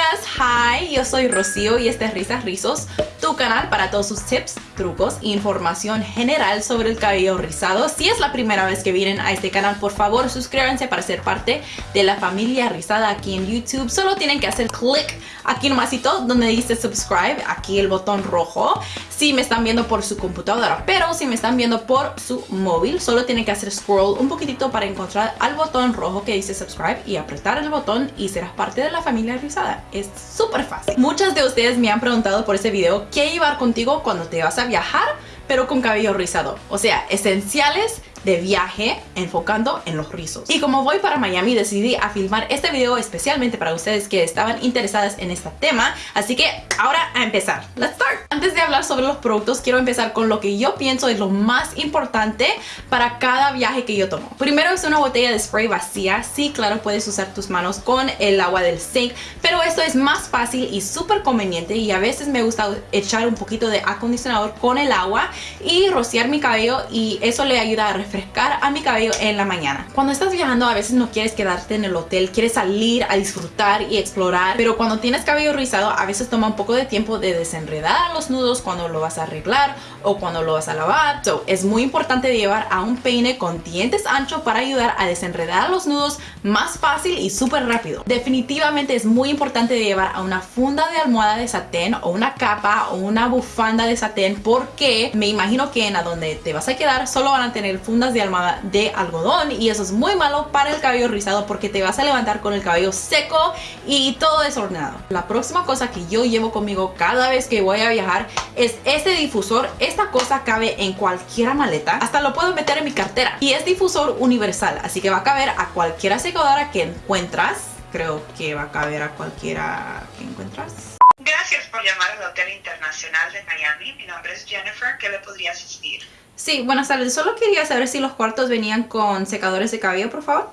amigas, hi, yo soy Rocío y este es Risas Rizos, tu canal para todos sus tips, trucos e información general sobre el cabello rizado. Si es la primera vez que vienen a este canal, por favor suscríbanse para ser parte de la familia rizada aquí en YouTube. Solo tienen que hacer clic aquí nomásito donde dice subscribe, aquí el botón rojo, si me están viendo por su computadora, pero si me están viendo por su móvil, solo tienen que hacer scroll un poquitito para encontrar al botón rojo que dice subscribe y apretar el botón y serás parte de la familia rizada. Es súper fácil. Muchas de ustedes me han preguntado por este video qué llevar contigo cuando te vas a viajar pero con cabello rizado. O sea, esenciales de viaje enfocando en los rizos. Y como voy para Miami decidí a filmar este video especialmente para ustedes que estaban interesadas en este tema. Así que ahora a empezar. Let's start. Antes de hablar sobre los productos quiero empezar con lo que yo pienso es lo más importante para cada viaje que yo tomo. Primero es una botella de spray vacía. Sí, claro, puedes usar tus manos con el agua del sink, pero esto es más fácil y súper conveniente y a veces me gusta echar un poquito de acondicionador con el agua y rociar mi cabello y eso le ayuda a refrescar a mi cabello en la mañana. Cuando estás viajando a veces no quieres quedarte en el hotel, quieres salir a disfrutar y explorar, pero cuando tienes cabello rizado a veces toma un poco de tiempo de desenredar los nudos cuando lo vas a arreglar o cuando lo vas a lavar. So, es muy importante llevar a un peine con dientes anchos para ayudar a desenredar los nudos más fácil y súper rápido. Definitivamente es muy importante llevar a una funda de almohada de satén o una capa o una bufanda de satén porque me imagino que en a donde te vas a quedar solo van a tener de de algodón y eso es muy malo para el cabello rizado porque te vas a levantar con el cabello seco y todo desordenado. La próxima cosa que yo llevo conmigo cada vez que voy a viajar es este difusor. Esta cosa cabe en cualquier maleta, hasta lo puedo meter en mi cartera y es difusor universal, así que va a caber a cualquier secadora que encuentras. Creo que va a caber a cualquiera que encuentras. Gracias por llamar al Hotel Internacional de Miami. Mi nombre es Jennifer. ¿Qué le podría asistir? Sí, buenas tardes. Solo quería saber si los cuartos venían con secadores de cabello, por favor.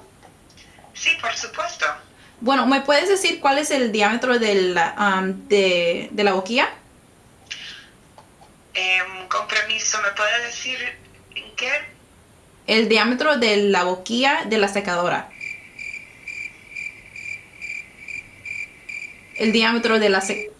Sí, por supuesto. Bueno, ¿me puedes decir cuál es el diámetro del, um, de, de la boquilla? Em, con permiso, ¿me puede decir en qué? El diámetro de la boquilla de la secadora. El diámetro de la secadora.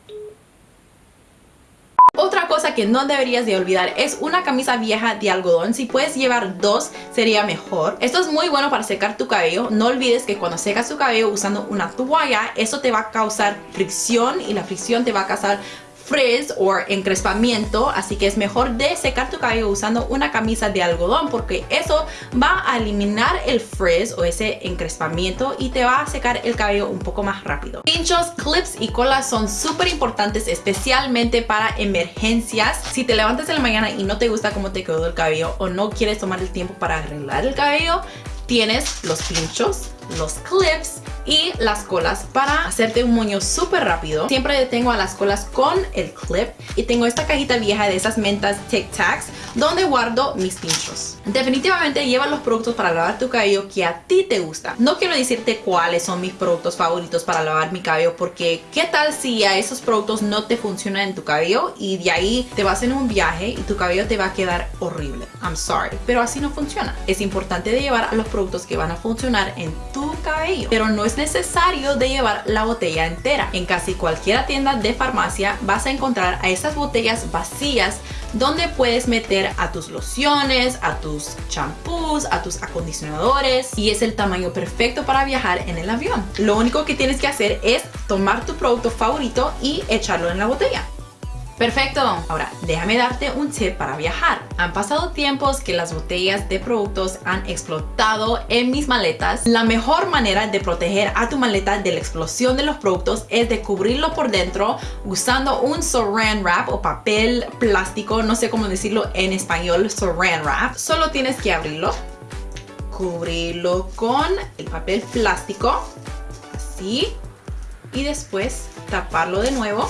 Que no deberías de olvidar es una camisa vieja de algodón. Si puedes llevar dos sería mejor. Esto es muy bueno para secar tu cabello. No olvides que cuando secas tu cabello usando una toalla, eso te va a causar fricción y la fricción te va a causar frizz o encrespamiento así que es mejor de secar tu cabello usando una camisa de algodón porque eso va a eliminar el frizz o ese encrespamiento y te va a secar el cabello un poco más rápido. Pinchos, clips y colas son súper importantes especialmente para emergencias. Si te levantas en la mañana y no te gusta cómo te quedó el cabello o no quieres tomar el tiempo para arreglar el cabello tienes los pinchos los clips y las colas para hacerte un moño súper rápido. Siempre detengo a las colas con el clip y tengo esta cajita vieja de esas mentas Tic Tacs donde guardo mis pinchos. Definitivamente lleva los productos para lavar tu cabello que a ti te gusta. No quiero decirte cuáles son mis productos favoritos para lavar mi cabello porque qué tal si a esos productos no te funcionan en tu cabello y de ahí te vas en un viaje y tu cabello te va a quedar horrible. I'm sorry, pero así no funciona. Es importante de llevar a los productos que van a funcionar en tu Pero no es necesario de llevar la botella entera. En casi cualquier tienda de farmacia vas a encontrar a esas botellas vacías donde puedes meter a tus lociones, a tus champús, a tus acondicionadores y es el tamaño perfecto para viajar en el avión. Lo único que tienes que hacer es tomar tu producto favorito y echarlo en la botella. Perfecto, ahora déjame darte un tip para viajar. Han pasado tiempos que las botellas de productos han explotado en mis maletas. La mejor manera de proteger a tu maleta de la explosión de los productos es de cubrirlo por dentro usando un saran wrap o papel plástico, no sé cómo decirlo en español, saran wrap. Solo tienes que abrirlo, cubrirlo con el papel plástico, así, y después taparlo de nuevo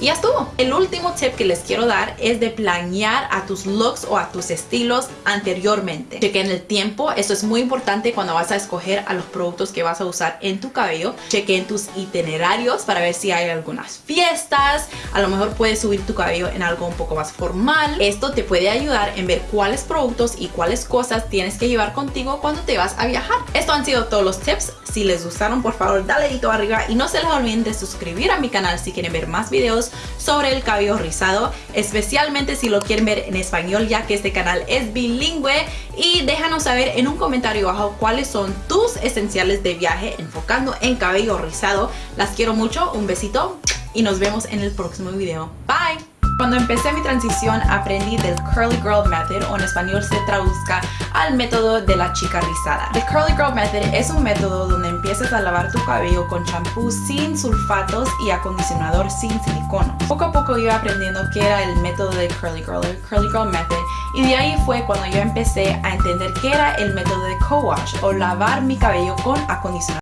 Y ya estuvo. El último tip que les quiero dar es de planear a tus looks o a tus estilos anteriormente. Chequen el tiempo, esto es muy importante cuando vas a escoger a los productos que vas a usar en tu cabello. Chequen tus itinerarios para ver si hay algunas fiestas, a lo mejor puedes subir tu cabello en algo un poco más formal. Esto te puede ayudar en ver cuáles productos y cuáles cosas tienes que llevar contigo cuando te vas a viajar. Esto han sido todos los tips. Si les gustaron, por favor, dale dedito arriba y no se les olviden de suscribir a mi canal si quieren ver más videos sobre el cabello rizado, especialmente si lo quieren ver en español, ya que este canal es bilingüe. Y déjanos saber en un comentario abajo cuáles son tus esenciales de viaje enfocando en cabello rizado. Las quiero mucho, un besito y nos vemos en el próximo video. Bye! Cuando empecé mi transición aprendí del Curly Girl Method o en español se traduzca al método de la chica rizada. El Curly Girl Method es un método donde empiezas a lavar tu cabello con champú sin sulfatos y acondicionador sin silicono. Poco a poco iba aprendiendo qué era el método de Curly Girl, Curly Girl Method y de ahí fue cuando yo empecé a entender qué era el método de co-wash o lavar mi cabello con acondicionador